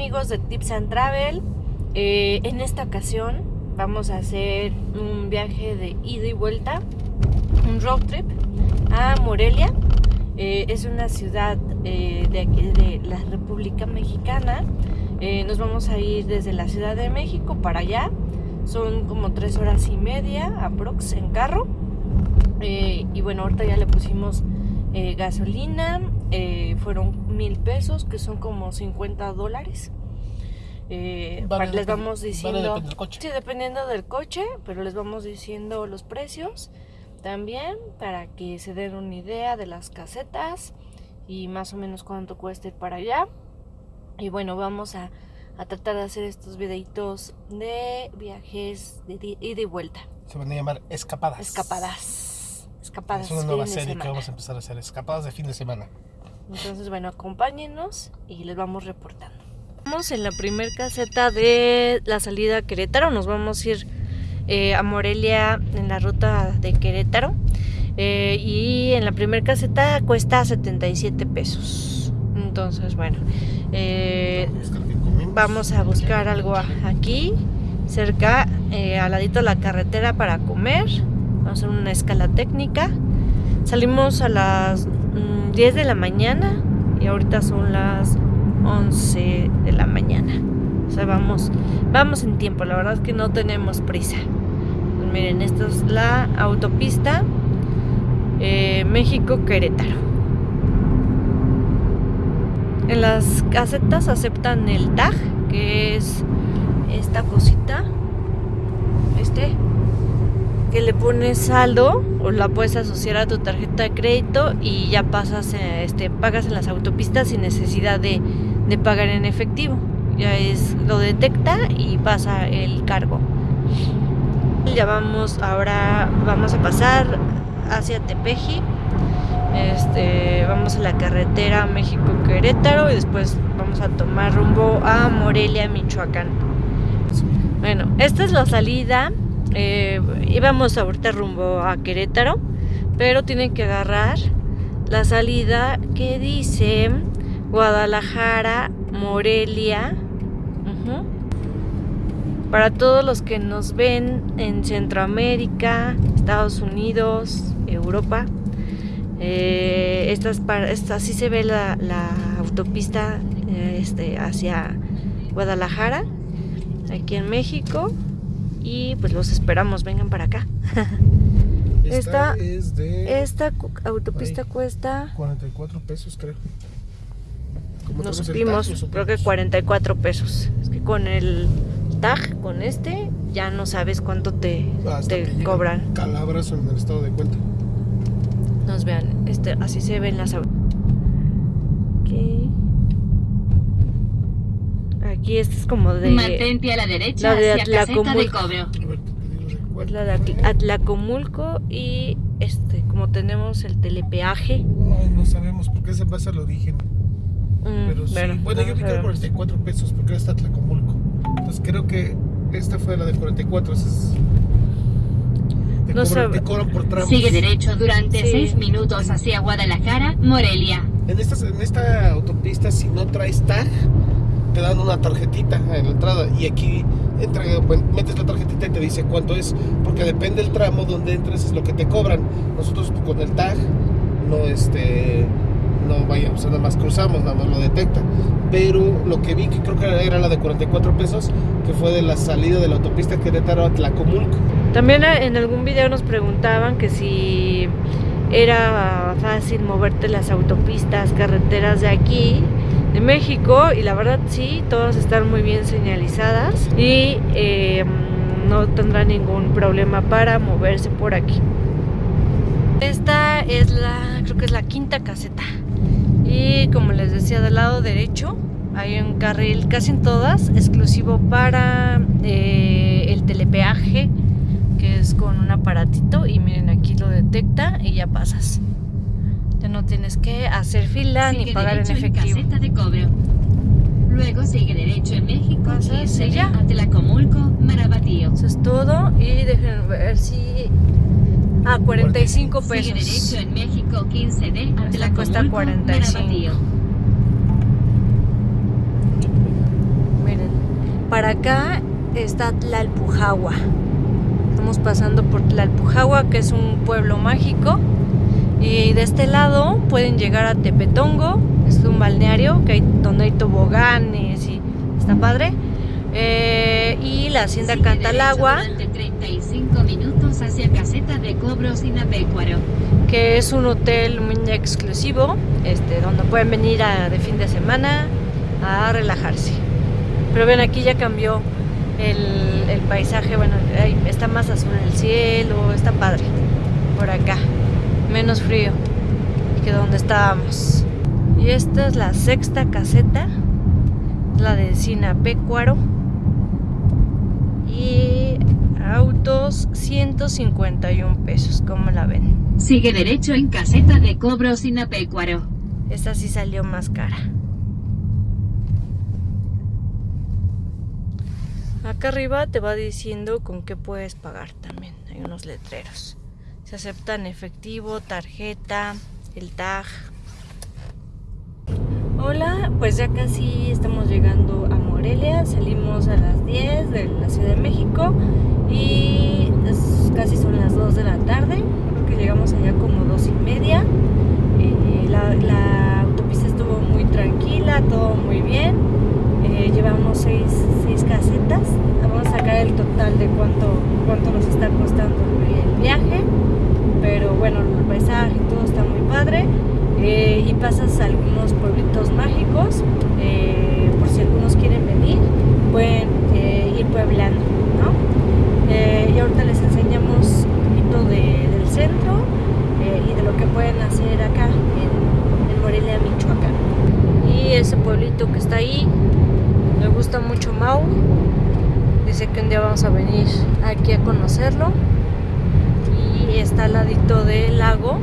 Amigos de Tips and Travel. Eh, en esta ocasión vamos a hacer un viaje de ida y vuelta, un road trip a Morelia. Eh, es una ciudad eh, de aquí de la República Mexicana. nos vamos a ir desde la Ciudad de México para allá. Son como tres horas y media aprox en carro. y bueno, ahorita ya le pusimos gasolina. fueron mil pesos, que son como 50 dólares. Eh, les vamos diciendo, sí, dependiendo del coche, pero les vamos diciendo los precios también para que se den una idea de las casetas y más o menos cuánto cuesta ir para allá. Y bueno, vamos a, tratar de hacer estos videitos de viajes de ida y vuelta. Se van a llamar escapadas. Escapadas. Escapadas. Es una nueva serie que vamos a empezar a hacer, escapadas de fin de semana. Entonces, bueno, acompáñenos y les vamos reportando. Estamos en la primer caseta de la salida a Querétaro. Nos vamos a ir eh, a Morelia en la ruta de Querétaro. Eh, y en la primera caseta cuesta 77 pesos. Entonces, bueno, eh, vamos a buscar algo aquí, cerca, al ladito de la carretera para comer. Vamos a hacer una escala técnica. Salimos a las 10 mm, de la mañana y ahorita son las 11 de la mañana. O sea, vamos, vamos en tiempo, la verdad es que no tenemos prisa. Pues miren, esta es la autopista eh, México-Querétaro. En las casetas aceptan el TAG, que es esta cosita, este, que le pones saldo o la puedes asociar a tu tarjeta de crédito y ya pasas, eh, este, pagas en las autopistas sin necesidad de de pagar en efectivo. Ya es, lo detecta y pasa el cargo. Ya vamos, ahora vamos a pasar hacia Tepeji. Este, vamos a la carretera México-Querétaro y después vamos a tomar rumbo a Morelia, Michoacán. Bueno, esta es la salida. Eh, íbamos ahorita rumbo a Querétaro, pero tienen que agarrar la salida que dice Guadalajara, Morelia. Para todos los que nos ven en Centroamérica, Estados Unidos, Europa, eh, estas, así se ve la, autopista eh, este, hacia Guadalajara, aquí en México. Y pues los esperamos, vengan para acá. Esta, es de, esta autopista cuesta 44 pesos creo nos supimos, creo que 44 pesos. Es que con el tag, con este, ya no sabes cuánto te, te cobran. Calabras en el estado de cuenta. Nos vean, este, así se ven las Aquí. Aquí este es como de. Mantente a la derecha la de Atlacomulco. La de Atlacomulco y este, como tenemos el telepeaje. no sabemos por qué se pasa el origen. Mm, pero sí. Bueno, yo vi que era 44 pesos porque era hasta Tlacomulco. Entonces creo que esta fue la de 44. es, te, no cobran, te cobran por tramos. Sigue derecho durante 6 minutos hacia Guadalajara, Morelia. En esta, en esta autopista, si no traes tag, te dan una tarjetita en la entrada. Y aquí entra, metes la tarjetita y te dice cuánto es. Porque depende del tramo donde entres, es lo que te cobran. Nosotros con el tag no este no vayamos, nada más cruzamos, nada más lo detecta. Pero lo que vi, que creo que era la de 44 pesos, que fue de la salida de la autopista Querétaro a Tlacomulco. También eh, en algún video nos preguntaban que si era fácil moverte las autopistas, carreteras de aquí, de México, y la verdad sí, todas están muy bien señalizadas y eh, no tendrá ningún problema para moverse por aquí. Esta es la, creo que es la quinta caseta. Y como les decía, del lado derecho hay un carril casi en todas, exclusivo para eh, el telepeaje, que es con un aparatito. Y miren, aquí lo detecta y ya pasas. Ya no tienes que hacer fila ni pagar en efectivo. En caseta de cobro. Luego sigue derecho en México Pasas y ya. a Marabatío. Eso es todo. Y dejen ver si Ah, 45 pesos. Sigue derecho en México 15D. La cuesta 45. para acá está Tlalpujagua. Estamos pasando por Tlalpujagua, que es un pueblo mágico. Y de este lado pueden llegar a Tepetongo, es un balneario que hay, donde hay toboganes y está padre. Eh, y la hacienda Sigue Cantalagua, derecho durante 35 minutos hacia Caseta de Cobro Sinapecuaro. que es un hotel muy exclusivo, este, donde pueden venir a- de fin de semana a relajarse. Pero ven, aquí ya cambió el, paisaje, bueno, está más azul el cielo, está padre por acá, menos frío que donde estábamos. Y esta es la sexta caseta, la de Sinapecuaro. Y autos 151 pesos, ¿cómo la ven? Sigue derecho en Caseta de Cobro Sinapecuaro. Esta sí salió más cara. Acá arriba te va diciendo con qué puedes pagar también. Hay unos letreros. Se aceptan efectivo, tarjeta, el tag. Hola, pues ya casi estamos llegando a Morelia. Salimos a las 10 de la Ciudad de México y es- casi son las 2 de la tarde. Creo que llegamos allá como 2 y media. Eh, la, autopista estuvo muy tranquila, todo muy bien. Eh, llevamos seis, seis casetas. Vamos a sacar el total de cuánto, cuánto nos está costando el viaje. Pero bueno, el paisaje todo está muy y pasas a algunos pueblitos mágicos. eh, por si algunos quieren venir, pueden eh, ir pueblando. Eh, y ahorita les enseñamos un poquito de- del centro y de lo que pueden hacer acá en, en Morelia, Michoacán. Y ese pueblito que está ahí, me gusta mucho Mau. Dice que un día vamos a venir aquí a conocerlo. Y está al ladito del lago.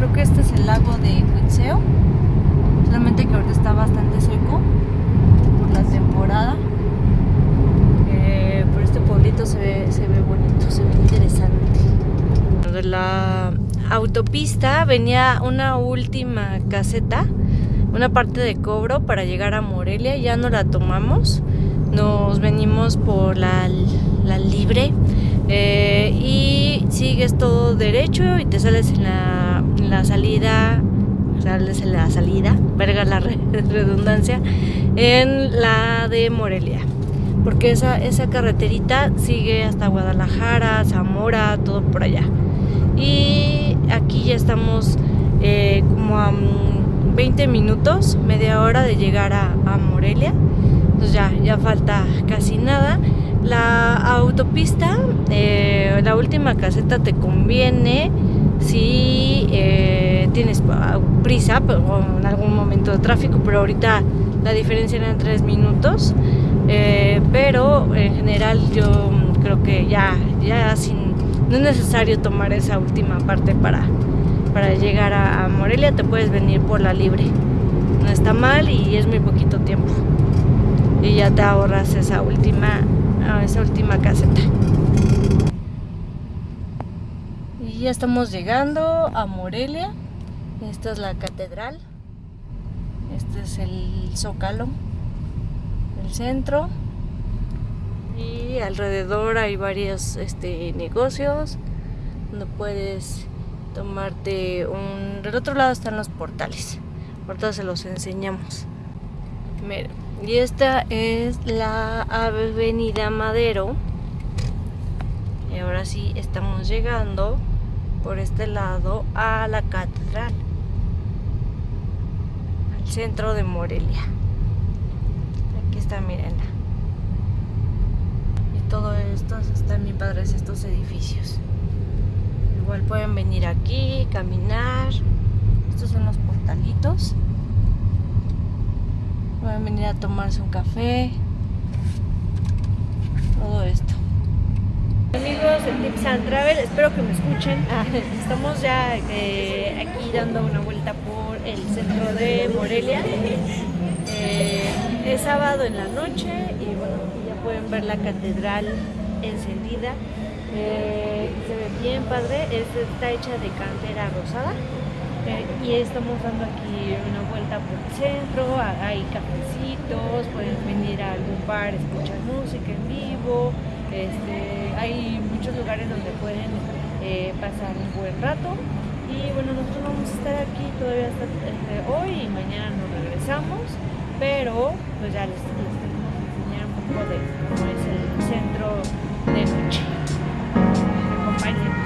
Creo que este es el lago de Huitzeo. Solamente que ahorita está bastante seco por la temporada. Eh, pero este pueblito se ve, se ve bonito, se ve interesante. De la autopista venía una última caseta, una parte de cobro para llegar a Morelia. Ya no la tomamos, nos venimos por la, la libre eh, y sigues todo derecho y te sales en la, en la salida, sales en la salida, verga la re- redundancia, en la de Morelia. Porque esa, esa carreterita sigue hasta Guadalajara, Zamora, todo por allá. Y aquí ya estamos eh, como a mm, 20 minutos, media hora de llegar a, a Morelia. Entonces ya, ya falta casi nada. La autopista, eh, la última caseta te conviene si eh, tienes pa- prisa o en algún momento de tráfico, pero ahorita la diferencia eran 3 minutos. Eh, pero en general yo creo que ya, ya sin, no es necesario tomar esa última parte para, para llegar a, a Morelia, te puedes venir por la libre. No está mal y es muy poquito tiempo. Y ya te ahorras esa última, ah, esa última caseta. Y ya estamos llegando a Morelia. Esta es la catedral. Este es el zócalo el centro y alrededor hay varios este, negocios donde puedes tomarte un... Del otro lado están los portales. Ahorita se los enseñamos. Miren, y esta es la Avenida Madero. Y ahora sí estamos llegando por este lado a la catedral. Al centro de Morelia. Aquí está, mírenla. Y todo esto están bien padres estos edificios. Igual pueden venir aquí, caminar. Estos son los portalitos. Pueden venir a tomarse un café. Todo esto. Amigos de Tips and Travel, espero que me escuchen. Ah, Estamos ya eh, aquí dando una vuelta por el centro de Morelia. Eh, es sábado en la noche y bueno, ya pueden ver la catedral encendida. Eh, se ve bien padre, es, está hecha de cantera rosada. Eh, y estamos dando aquí una vuelta por el centro, hay cafecitos, pueden venir a algún bar, escuchar música en vivo, este, hay muchos lugares donde pueden eh, pasar un buen rato y bueno, nosotros vamos a estar aquí todavía hasta este, hoy y mañana nos regresamos, pero pues ya les, les tenemos que enseñar un poco de cómo es el centro de Michi. Acompáñenme.